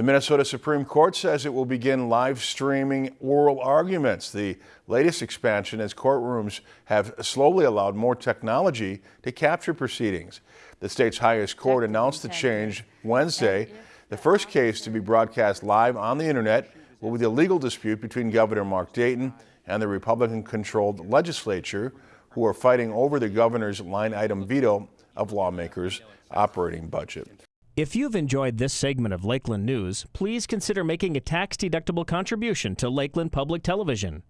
The Minnesota Supreme Court says it will begin live streaming oral arguments, the latest expansion as courtrooms have slowly allowed more technology to capture proceedings. The state's highest court announced the change Wednesday. The first case to be broadcast live on the internet will be the legal dispute between Governor Mark Dayton and the Republican-controlled legislature, who are fighting over the governor's line item veto of lawmakers' operating budget. If you've enjoyed this segment of Lakeland News, please consider making a tax-deductible contribution to Lakeland Public Television.